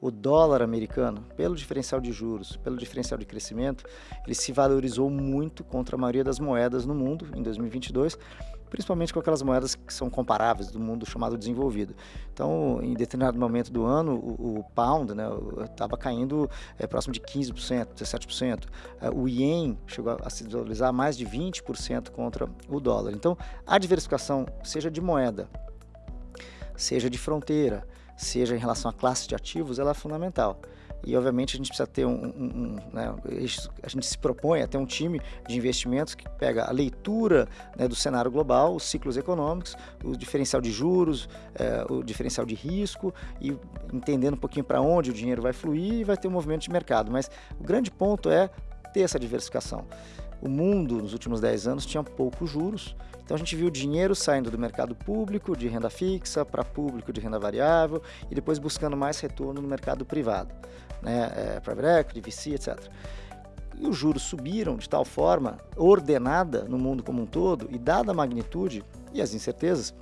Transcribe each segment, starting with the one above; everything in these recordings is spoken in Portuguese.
o dólar americano, pelo diferencial de juros, pelo diferencial de crescimento, ele se valorizou muito contra a maioria das moedas no mundo em 2022, principalmente com aquelas moedas que são comparáveis do mundo chamado desenvolvido. Então, em determinado momento do ano, o, o pound estava né, caindo é, próximo de 15%, 17%. É, o ien chegou a se valorizar mais de 20% contra o dólar. Então, a diversificação, seja de moeda, seja de fronteira, seja em relação à classe de ativos, ela é fundamental. E obviamente a gente precisa ter um, um, um né, a gente se propõe a ter um time de investimentos que pega a leitura né, do cenário global, os ciclos econômicos, o diferencial de juros, é, o diferencial de risco e entendendo um pouquinho para onde o dinheiro vai fluir e vai ter um movimento de mercado. Mas o grande ponto é ter essa diversificação. O mundo, nos últimos 10 anos, tinha poucos juros, então a gente viu dinheiro saindo do mercado público de renda fixa para público de renda variável e depois buscando mais retorno no mercado privado, né? É, private equity, VC, etc. E os juros subiram de tal forma ordenada no mundo como um todo e dada a magnitude e as incertezas,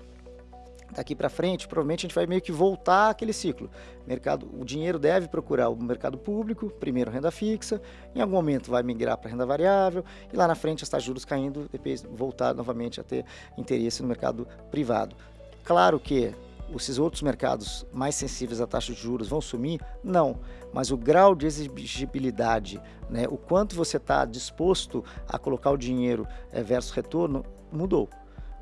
daqui para frente, provavelmente a gente vai meio que voltar aquele ciclo. Mercado, o dinheiro deve procurar o mercado público, primeiro renda fixa, em algum momento vai migrar para renda variável e lá na frente de juros caindo, depois voltar novamente a ter interesse no mercado privado. Claro que esses outros mercados mais sensíveis à taxa de juros vão sumir? Não, mas o grau de exigibilidade, né, o quanto você está disposto a colocar o dinheiro é, versus retorno, mudou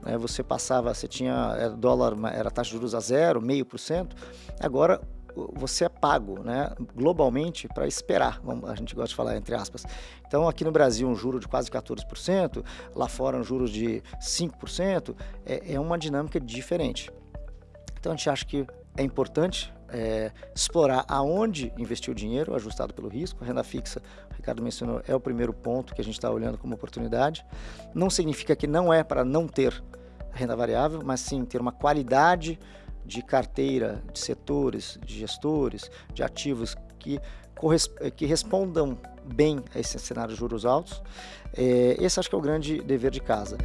né, você passava, você tinha era dólar, era taxa de juros a zero, meio por cento, agora você é pago né, globalmente para esperar, a gente gosta de falar entre aspas. Então aqui no Brasil um juro de quase 14%, lá fora um juros de 5%, é, é uma dinâmica diferente. Então a gente acha que é importante é, explorar aonde investir o dinheiro, ajustado pelo risco. A renda fixa, o Ricardo mencionou, é o primeiro ponto que a gente está olhando como oportunidade. Não significa que não é para não ter renda variável, mas sim ter uma qualidade de carteira, de setores, de gestores, de ativos que, que respondam bem a esse cenário de juros altos. É, esse acho que é o grande dever de casa.